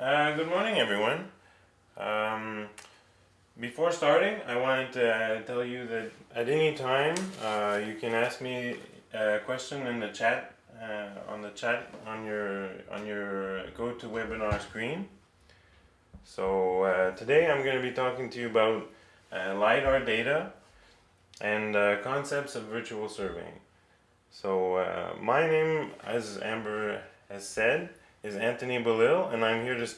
Uh, good morning, everyone. Um, before starting, I wanted to uh, tell you that at any time uh, you can ask me a question in the chat uh, on the chat on your on your GoToWebinar screen. So uh, today I'm going to be talking to you about uh, lidar data and concepts of virtual surveying. So my name, as Amber has said, is Anthony Belil, and I'm here to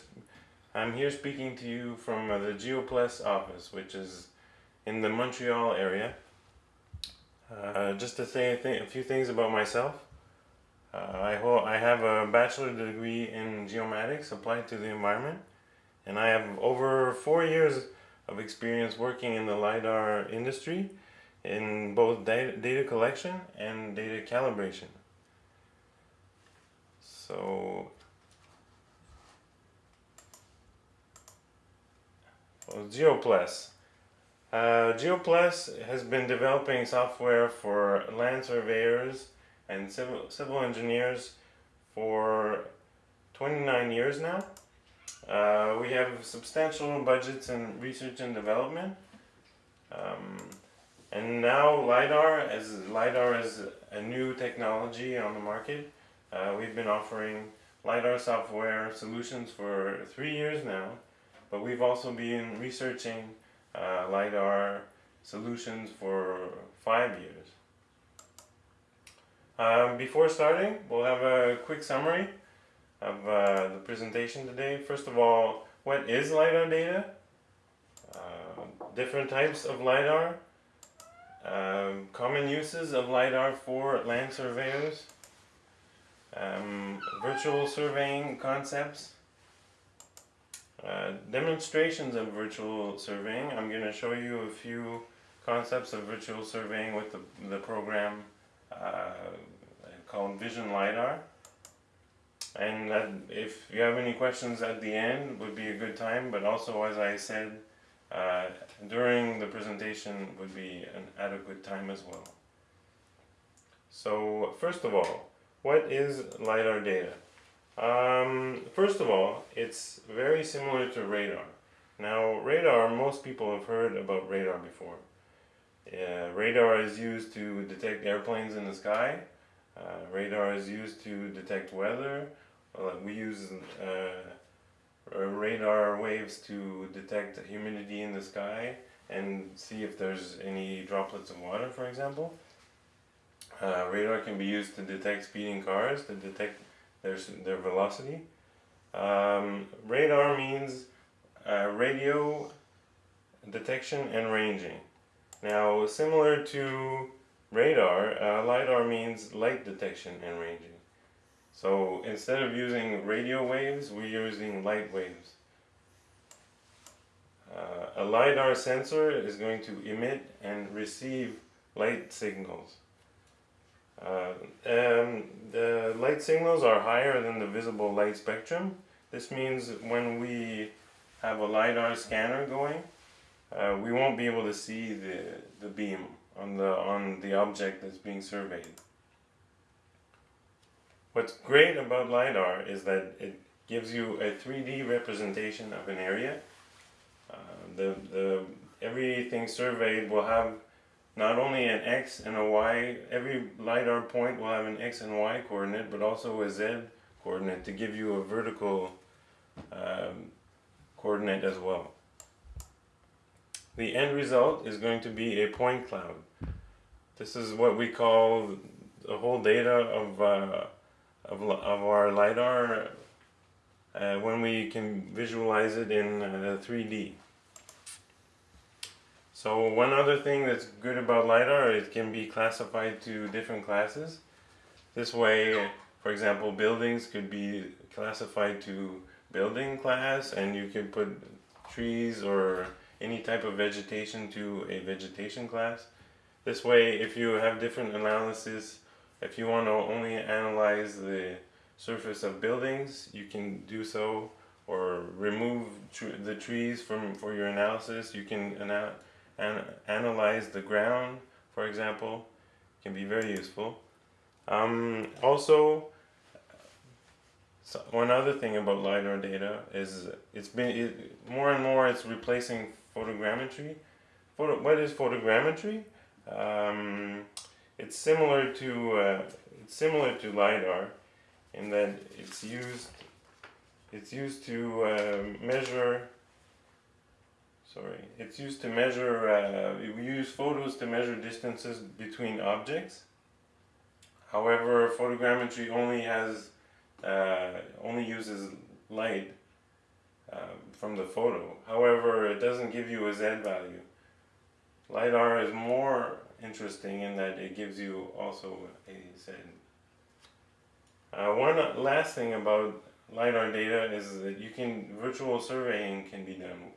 I'm here speaking to you from the GeoPlus office, which is in the Montreal area. Uh, just to say a, th a, few things about myself. Uh, I, I have a bachelor degree in geomatics applied to the environment, and I have over four years of experience working in the LiDAR industry in both data, data collection and data calibration. So GeoPlus. Uh, GeoPlus has been developing software for land surveyors and civil, civil engineers for 29 years now. Uh, we have substantial budgets in research and development. Um, and now LiDAR, as LiDAR is a new technology on the market, uh, we've been offering LiDAR software solutions for three years now. But we've also been researching uh, LiDAR solutions for five years. Um, before starting, we'll have a quick summary of uh, the presentation today. First of all, what is LiDAR data? Uh, different types of LiDAR. Um, common uses of LiDAR for land surveyors. Um, virtual surveying concepts. Uh, demonstrations of virtual surveying. I'm going to show you a few concepts of virtual surveying with the, the program uh, called Vision LiDAR. And that, if you have any questions at the end would be a good time, but also as I said, uh, during the presentation would be an adequate time as well. So first of all, what is LiDAR data? Um, first of all, it's very similar to radar. Now, radar, most people have heard about radar before. Uh, radar is used to detect airplanes in the sky. Uh, radar is used to detect weather. Uh, we use uh, radar waves to detect humidity in the sky and see if there's any droplets of water, for example. Uh, radar can be used to detect speeding cars, to detect there's their velocity. Um, radar means uh, radio detection and ranging. Now, similar to radar, uh, LiDAR means light detection and ranging. So instead of using radio waves, we're using light waves. Uh, a LiDAR sensor is going to emit and receive light signals. Uh, the light signals are higher than the visible light spectrum. This means when we have a LiDAR scanner going, uh, we won't be able to see the, the beam on the, on the object that's being surveyed. What's great about LiDAR is that it gives you a 3D representation of an area. Uh, the, the, everything surveyed will have not only an X and a Y, every LiDAR point will have an X and Y coordinate, but also a Z coordinate to give you a vertical um, coordinate as well. The end result is going to be a point cloud. This is what we call the whole data of, uh, of, of our LiDAR uh, when we can visualize it in uh, 3D. So one other thing that's good about LiDAR, is it can be classified to different classes. This way, for example, buildings could be classified to building class and you can put trees or any type of vegetation to a vegetation class. This way, if you have different analysis, if you want to only analyze the surface of buildings, you can do so or remove tr the trees from for your analysis. You can analyze analyze the ground, for example, can be very useful. Um, also, So one other thing about lidar data is it's been it, more and more it's replacing photogrammetry. Photo, what is photogrammetry? Um, it's similar to uh, it's similar to lidar in that it's used it's used to uh, measure sorry. It's used to measure uh, we use photos to measure distances between objects. However photogrammetry only has uh, only uses light uh, from the photo. However it doesn't give you a Z value. LiDAR is more interesting in that it gives you also a Z. Uh, one last thing about LiDAR data is that you can, virtual surveying can be done.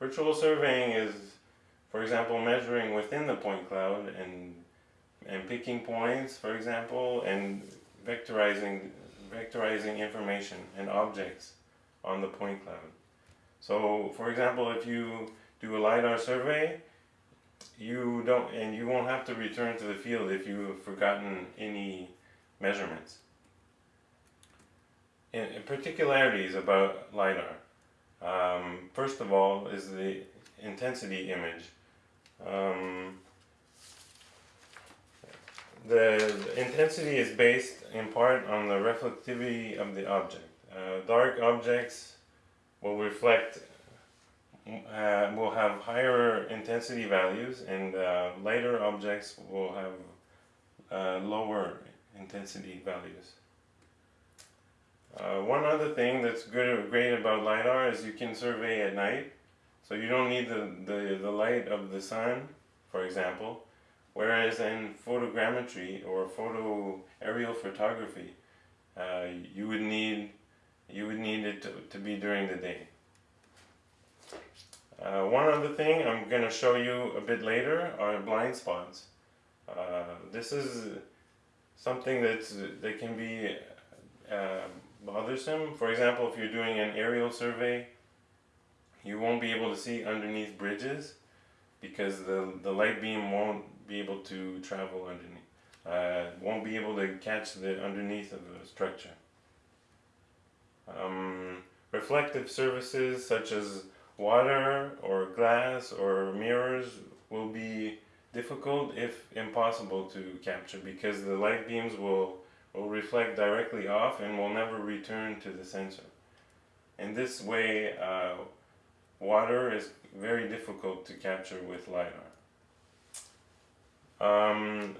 Virtual surveying is, for example, measuring within the point cloud and, and picking points, for example, and vectorizing, vectorizing information and objects on the point cloud. So, for example, if you do a LiDAR survey, you don't, and you won't have to return to the field if you've forgotten any measurements in particularities about LiDAR. Um, first of all is the intensity image. Um, the, the, intensity is based in part on the reflectivity of the object. Uh, dark objects will reflect, uh, will have higher intensity values and uh, lighter objects will have uh, lower intensity values. Uh, one other thing that's good, great about LiDAR is you can survey at night. So you don't need the, the, the light of the sun, for example. Whereas in photogrammetry or photo aerial photography, uh, you would need you would need it to, to be during the day. Uh, one other thing I'm going to show you a bit later are blind spots. Uh, this is something that's that can be um, bothersome. For example, if you're doing an aerial survey, you won't be able to see underneath bridges because the, the light beam won't be able to travel underneath. Uh, won't be able to catch the underneath of the structure. Um, reflective surfaces such as water or glass or mirrors will be difficult if impossible to capture because the light beams will will reflect directly off and will never return to the sensor. In this way, uh, water is very difficult to capture with LiDAR. Um,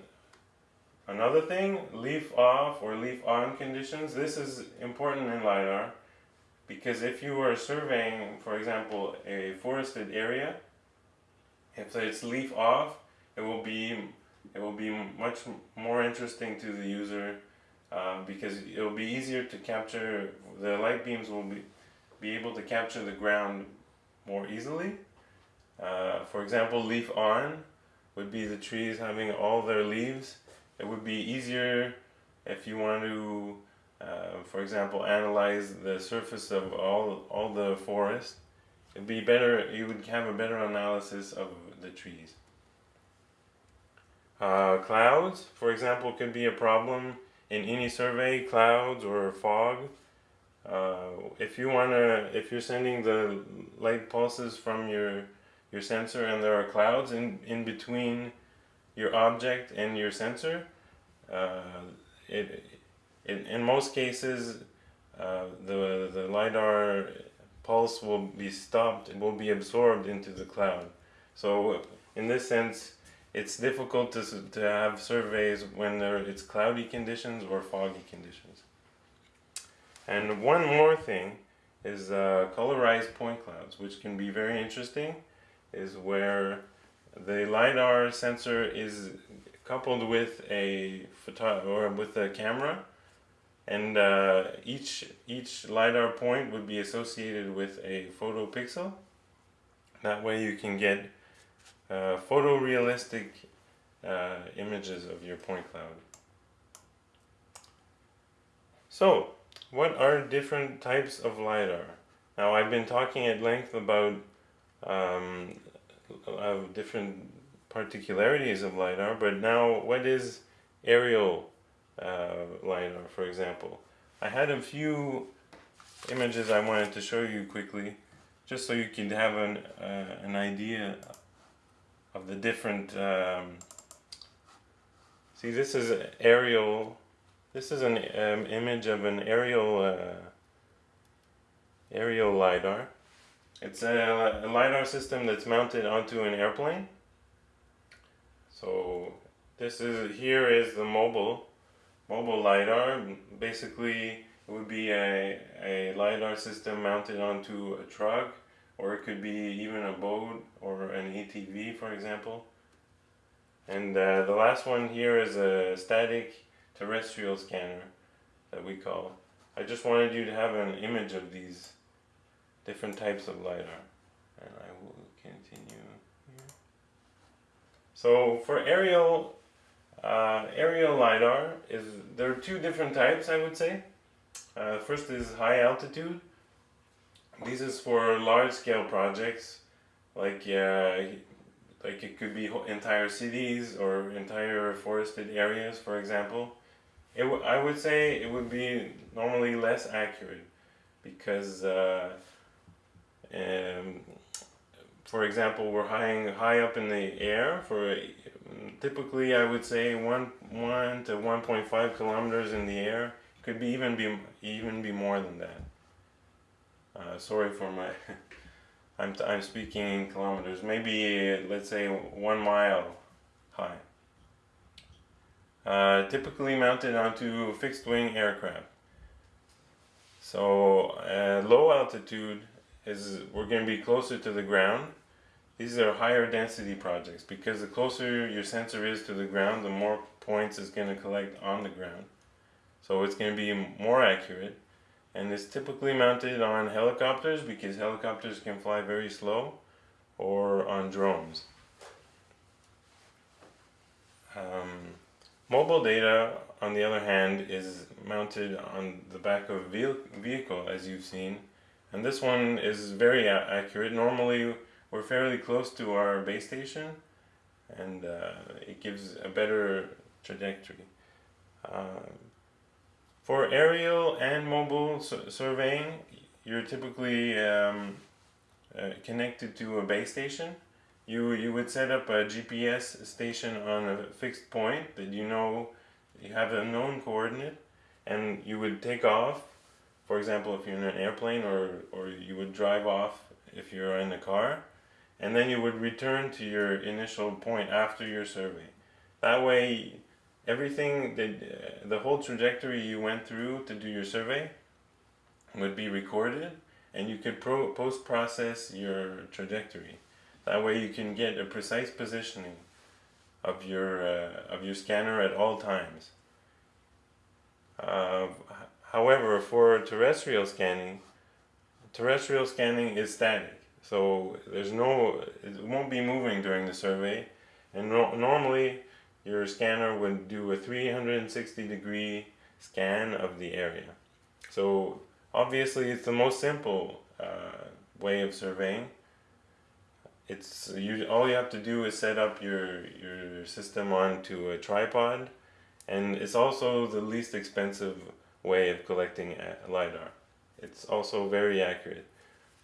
another thing, leaf off or leaf on conditions. This is important in LiDAR because if you are surveying, for example, a forested area, if it's leaf off, it will be it will be much more interesting to the user because it will be easier to capture, the light beams will be, be able to capture the ground more easily. Uh, for example, leaf on would be the trees having all their leaves. It would be easier if you want to, uh, for example, analyze the surface of all, all the forest. It'd be better, you would have a better analysis of the trees. Uh, clouds, for example, could be a problem in any survey, clouds or fog, uh, if you wanna, if you're sending the light pulses from your your sensor and there are clouds in in between your object and your sensor, uh, it, it in most cases uh, the the lidar pulse will be stopped and will be absorbed into the cloud. So in this sense, it's difficult to, to have surveys when there it's cloudy conditions or foggy conditions. And one more thing is uh, colorized point clouds, which can be very interesting, is where the LiDAR sensor is coupled with a photo or with a camera and uh, each each LiDAR point would be associated with a photo pixel. That way you can get uh, photorealistic uh, images of your point cloud. So, what are different types of LiDAR? Now I've been talking at length about um, uh, different particularities of LiDAR, but now what is aerial uh, LiDAR, for example? I had a few images I wanted to show you quickly, just so you can have an, uh, an idea of the different, um, see this is aerial, this is an um, image of an aerial, uh, aerial LiDAR. It's a, a LiDAR system that's mounted onto an airplane. So this is, here is the mobile, mobile LiDAR. Basically it would be a, a LiDAR system mounted onto a truck or it could be even a boat or an ATV for example. And uh, the last one here is a static terrestrial scanner that we call. I just wanted you to have an image of these different types of LiDAR. And I will continue here. So for aerial, uh, aerial LiDAR, is there are two different types I would say. Uh, first is high altitude. This is for large scale projects, like uh, like it could be entire cities or entire forested areas, for example. It I would say it would be normally less accurate because, uh, um, for example, we're high high up in the air for typically I would say one one to one point five kilometers in the air could be even be even be more than that. Uh, sorry for my. I'm I'm speaking in kilometers. Maybe let's say one mile high. Uh, typically mounted onto fixed wing aircraft. So uh, low altitude is we're going to be closer to the ground. These are higher density projects because the closer your sensor is to the ground, the more points it's going to collect on the ground. So it's going to be more accurate and it's typically mounted on helicopters because helicopters can fly very slow or on drones. Um, mobile data on the other hand is mounted on the back of a vehicle as you've seen and this one is very accurate. Normally we're fairly close to our base station and uh, it gives a better trajectory. Um, for aerial and mobile surveying, you're typically um, uh, connected to a base station. You, you would set up a GPS station on a fixed point that you know you have a known coordinate and you would take off for example if you're in an airplane or, or you would drive off if you're in a car and then you would return to your initial point after your survey. That way everything that uh, the whole trajectory you went through to do your survey would be recorded and you could post process your trajectory. That way you can get a precise positioning of your uh, of your scanner at all times. Uh, however for terrestrial scanning terrestrial scanning is static. So there's no it won't be moving during the survey. And no normally your scanner would do a 360 degree scan of the area. So obviously it's the most simple uh, way of surveying. It's you all you have to do is set up your your system onto a tripod and it's also the least expensive way of collecting LiDAR. It's also very accurate.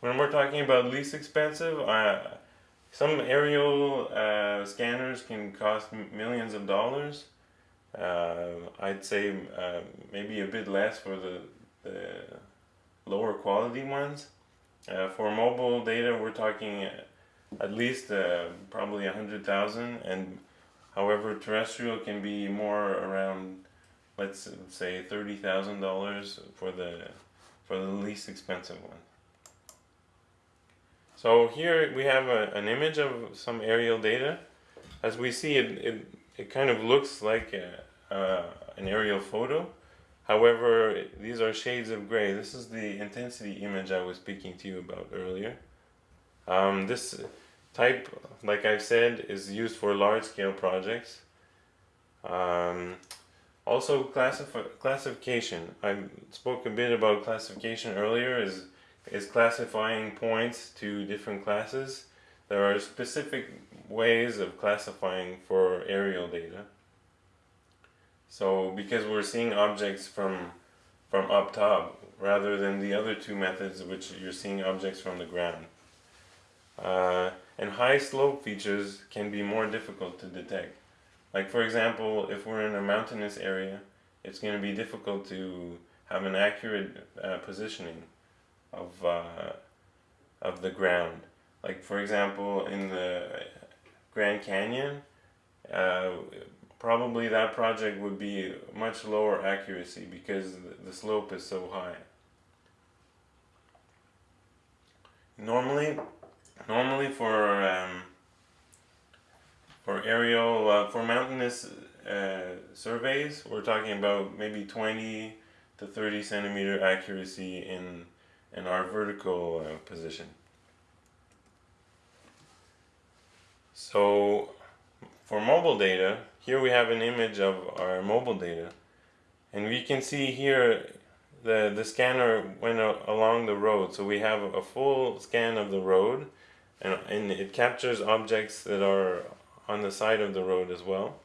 When we're talking about least expensive, I, some aerial uh, scanners can cost millions of dollars. Uh, I'd say uh, maybe a bit less for the, the lower quality ones. Uh, for mobile data, we're talking at least uh, probably a hundred thousand, and however, terrestrial can be more around, let's say, thirty thousand dollars for the for the least expensive one. So here we have a, an image of some aerial data. As we see it, it, it kind of looks like a, uh, an aerial photo. However, these are shades of gray. This is the intensity image I was speaking to you about earlier. Um, this type, like I've said, is used for large-scale projects. Um, also, classification. I spoke a bit about classification earlier. Is is classifying points to different classes. There are specific ways of classifying for aerial data. So because we're seeing objects from from up top, rather than the other two methods which you're seeing objects from the ground. Uh, and high slope features can be more difficult to detect. Like for example, if we're in a mountainous area, it's going to be difficult to have an accurate uh, positioning of, uh, of the ground. Like for example, in the Grand Canyon, uh, probably that project would be much lower accuracy because the slope is so high. Normally, normally for um, for aerial uh, for mountainous uh, surveys, we're talking about maybe 20 to 30 centimeter accuracy in in our vertical uh, position. So for mobile data, here we have an image of our mobile data. And we can see here the, the scanner went along the road. So we have a full scan of the road and, and it captures objects that are on the side of the road as well.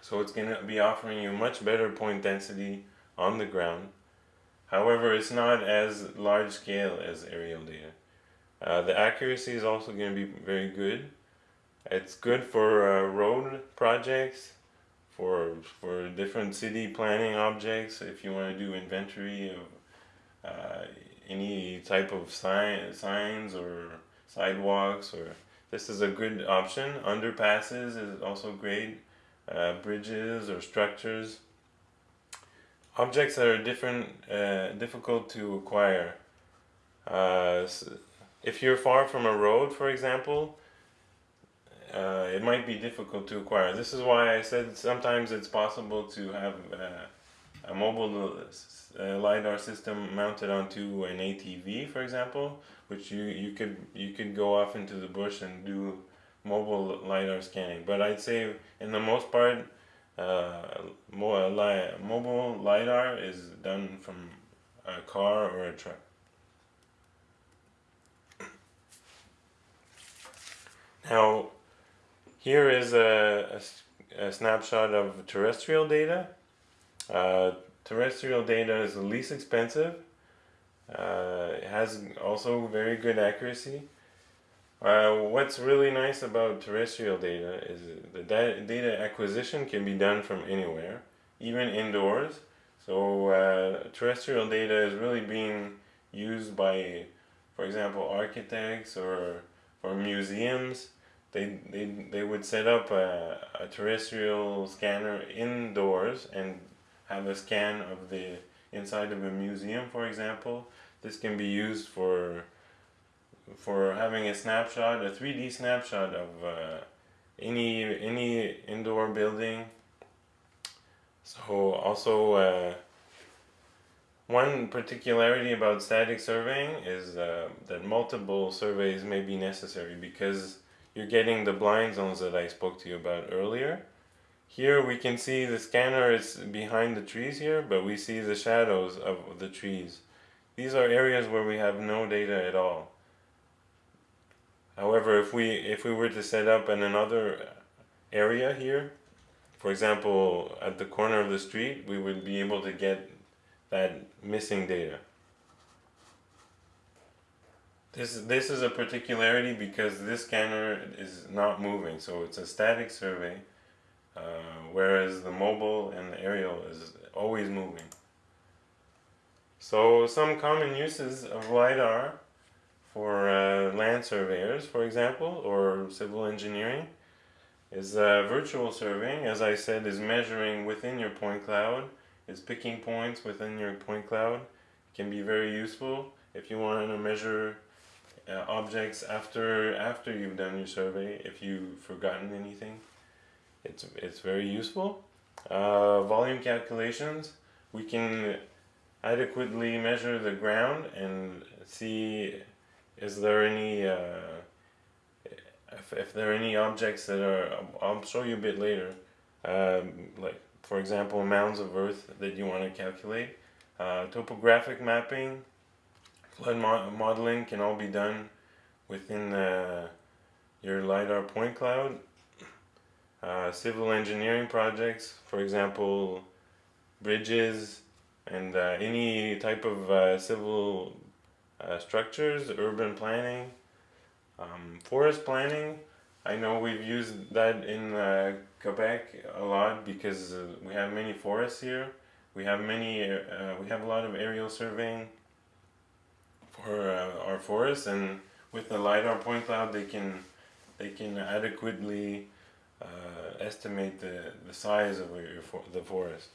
So it's going to be offering you much better point density on the ground however it's not as large scale as aerial data uh, the accuracy is also going to be very good it's good for uh, road projects, for for different city planning objects. If you want to do inventory of uh, any type of sign, signs or sidewalks, or this is a good option. Underpasses is also great. Uh, bridges or structures. Objects that are different, uh, difficult to acquire. Uh, if you're far from a road, for example, uh, it might be difficult to acquire. This is why I said sometimes it's possible to have uh, a mobile uh, lidar system mounted onto an ATV, for example, which you you could you could go off into the bush and do mobile lidar scanning. But I'd say in the most part, uh, mobile lidar is done from a car or a truck. Now, here is a, a, a snapshot of terrestrial data. Uh, terrestrial data is the least expensive. Uh, it has also very good accuracy. Uh, what's really nice about terrestrial data is the data acquisition can be done from anywhere, even indoors. So uh, terrestrial data is really being used by, for example, architects or for museums they, they, they would set up a, a terrestrial scanner indoors and have a scan of the inside of a museum, for example. This can be used for for having a snapshot, a 3D snapshot of uh, any any indoor building. So also uh, one particularity about static surveying is uh, that multiple surveys may be necessary because you're getting the blind zones that I spoke to you about earlier. Here we can see the scanner is behind the trees here, but we see the shadows of the trees. These are areas where we have no data at all. However, if we if we were to set up in another area here, for example, at the corner of the street, we would be able to get that missing data. This, this is a particularity because this scanner is not moving, so it's a static survey, uh, whereas the mobile and the aerial is always moving. So some common uses of LiDAR for uh, land surveyors, for example, or civil engineering, is uh, virtual surveying, as I said, is measuring within your point cloud, is picking points within your point cloud. It can be very useful if you want to measure uh, objects after after you've done your survey if you've forgotten anything it's it's very useful uh, volume calculations we can adequately measure the ground and see is there any uh, if, if there are any objects that are I'll show you a bit later um, like for example mounds of earth that you want to calculate uh, topographic mapping Flood mo modeling can all be done within uh, your LiDAR point cloud. Uh, civil engineering projects, for example, bridges, and uh, any type of civil uh, structures, urban planning, um, forest planning. I know we've used that in uh, Quebec a lot because uh, we have many forests here. We have many. Uh, we have a lot of aerial surveying for uh, our forests, and with the lidar point cloud, they can they can adequately uh, estimate the the size of your for the forest.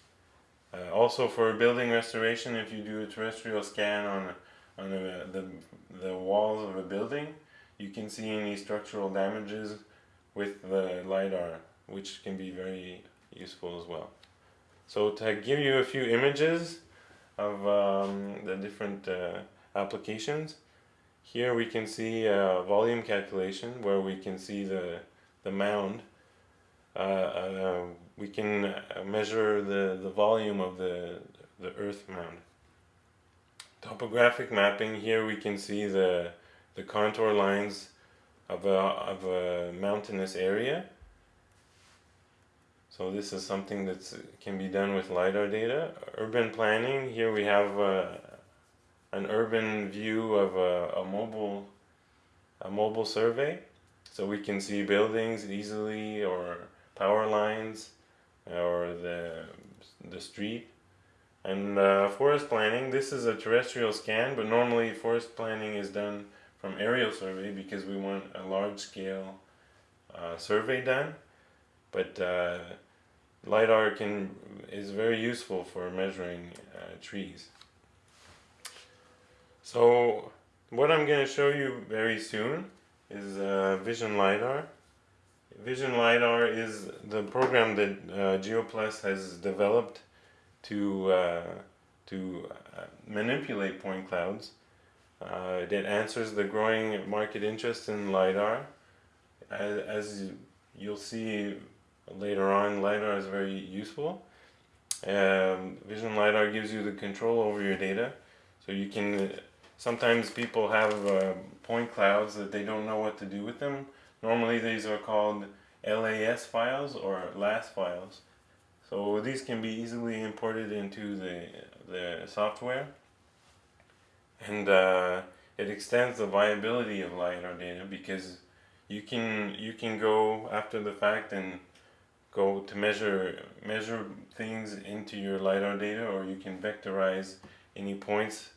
Also, for building restoration, if you do a terrestrial scan on on the, the the walls of a building, you can see any structural damages with the lidar, which can be very useful as well. So to give you a few images of um, the different uh, applications, here we can see a volume calculation where we can see the, the mound. Uh, uh, we can measure the, the volume of the, the earth mound. Topographic mapping, here we can see the, the contour lines of a, of a mountainous area. So this is something that can be done with LiDAR data. Urban planning, here we have uh, an urban view of a, a, mobile a mobile survey. So we can see buildings easily or power lines or the, the street. And uh, forest planning, this is a terrestrial scan, but normally forest planning is done from aerial survey because we want a large scale uh, survey done. But uh, LiDAR can, is very useful for measuring uh, trees. So what I'm going to show you very soon is uh, Vision LiDAR. Vision LiDAR is the program that uh, GeoPlus has developed to, uh, to uh, manipulate point clouds uh, that answers the growing market interest in LiDAR. As, as you'll see later on, LiDAR is very useful. Um, Vision LiDAR gives you the control over your data. So you can, sometimes people have uh, point clouds that they don't know what to do with them. Normally these are called LAS files or LAZ files. So these can be easily imported into the, the software. And uh, it extends the viability of LiDAR data because you can you can go after the fact and go to measure measure things into your LiDAR data or you can vectorize any points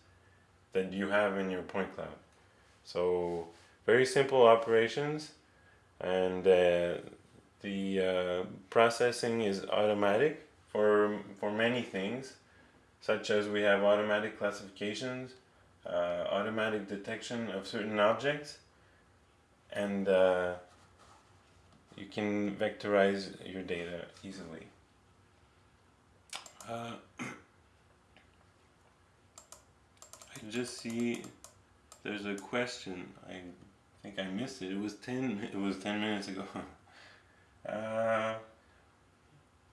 that you have in your point cloud. So very simple operations and uh, the uh, processing is automatic for, for many things such as we have automatic classifications, uh, automatic detection of certain objects and uh, you can vectorize your data easily. Uh, I just see there's a question. I think I missed it. It was ten. It was ten minutes ago. uh,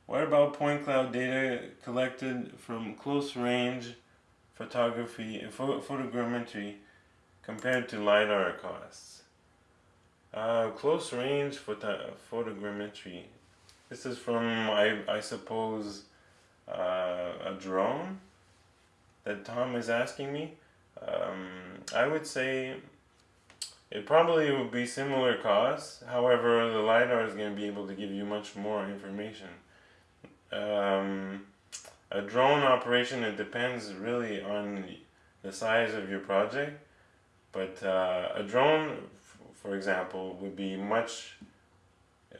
what about point cloud data collected from close range photography, pho photogrammetry compared to LiDAR costs? Uh, close range photo photogrammetry. This is from, I, I suppose, uh, a drone that Tom is asking me. Um, I would say it probably would be similar costs. However, the LiDAR is going to be able to give you much more information. Um, a drone operation, it depends really on the size of your project. But uh, a drone for example, would be much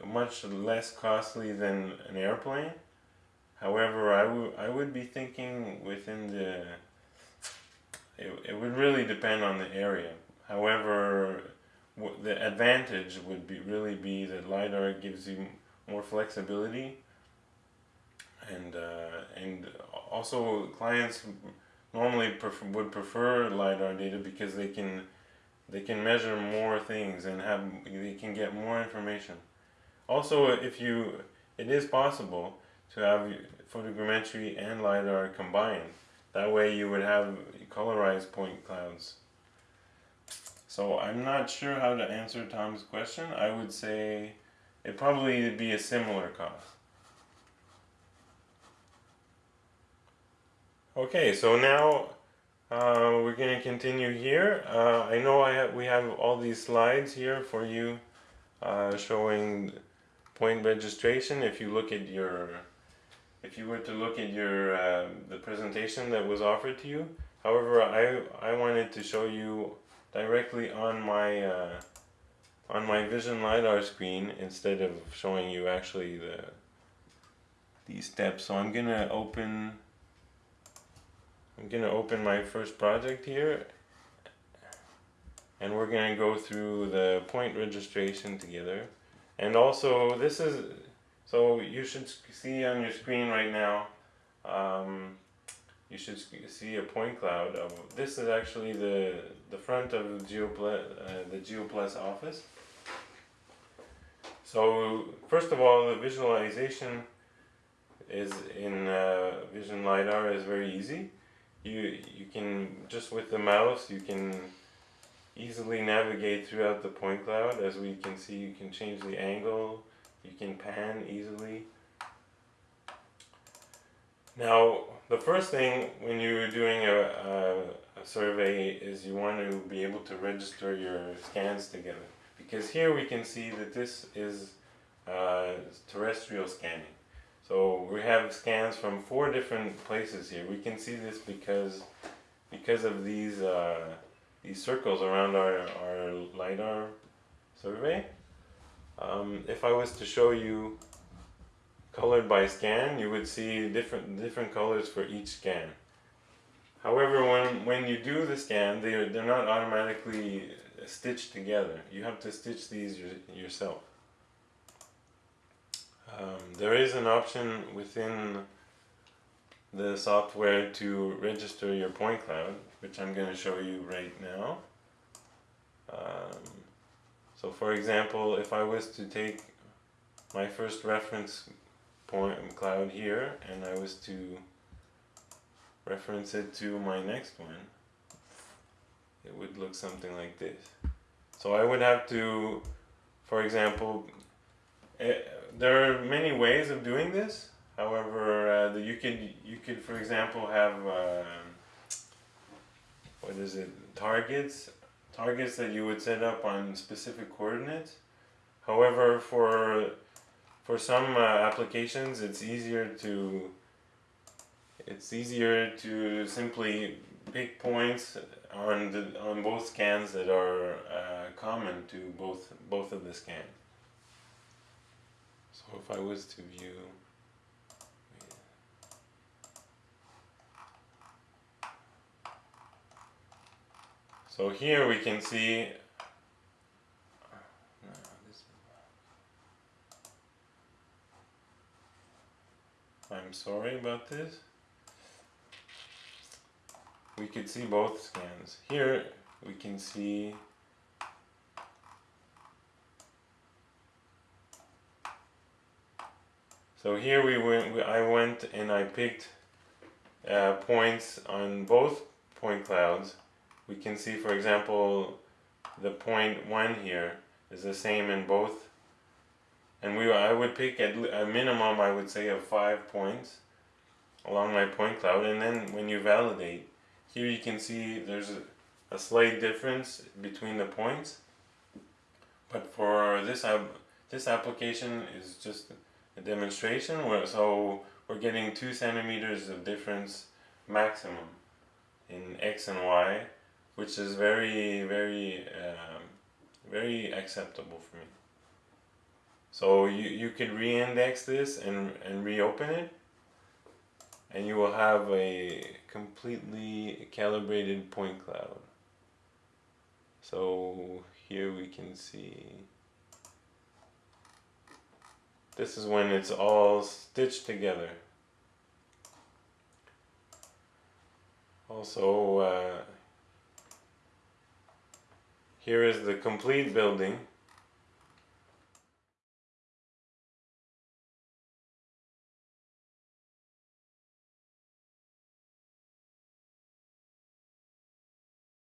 much less costly than an airplane. However, I would I would be thinking within the it, it would really depend on the area. However, the advantage would be really be that lidar gives you more flexibility and uh, and also clients normally would prefer lidar data because they can they can measure more things and have they can get more information. Also if you it is possible to have photogrammetry and lidar combined. That way you would have colorized point clouds so I'm not sure how to answer Tom's question I would say it probably would be a similar cost Okay, so now uh, we're going to continue here. Uh, I know I have, we have all these slides here for you uh, showing point registration. If you look at your, if you were to look at your uh, the presentation that was offered to you. However, I I wanted to show you directly on my uh, on my Vision lidar screen instead of showing you actually the these steps. So I'm gonna open I'm gonna open my first project here and we're gonna go through the point registration together and also this is so you should see on your screen right now um, you should see a point cloud of this is actually the the front of GeoPlus, uh, the GeoPlus office. So first of all the visualization is in uh, Vision LiDAR is very easy. You you can just with the mouse you can easily navigate throughout the point cloud. As we can see you can change the angle. You can pan easily. Now the first thing when you're doing a, a, a survey is you want to be able to register your scans together because here we can see that this is uh, terrestrial scanning so we have scans from four different places here. We can see this because because of these uh, these circles around our, our LiDAR survey. Um, if I was to show you colored by scan, you would see different different colors for each scan. However, when, when you do the scan, they, they're not automatically stitched together. You have to stitch these yourself. Um, there is an option within the software to register your point cloud, which I'm going to show you right now. Um, so for example, if I was to take my first reference point cloud here and I was to reference it to my next one, it would look something like this. So I would have to, for example, it, eh, there are many ways of doing this. However, uh, the, you could you could, for example, have uh, what is it? Targets, targets that you would set up on specific coordinates. However, for for some uh, applications, it's easier to it's easier to simply pick points on the on both scans that are uh, common to both both of the scans. So if I was to view So here we can see I'm sorry about this. We could see both scans. Here we can see So here we went, I went and I picked uh, points on both point clouds. We can see, for example, the point one here is the same in both. And we, I would pick at a minimum, I would say, of five points along my point cloud. And then when you validate, here you can see there's a, a slight difference between the points. But for this, this application is just a demonstration where so we're getting two centimeters of difference maximum in x and y which is very very um, very acceptable for me so you, you could re-index this and, and reopen it. And you will have a completely calibrated point cloud. So here we can see. This is when it's all stitched together. Also, uh, here is the complete building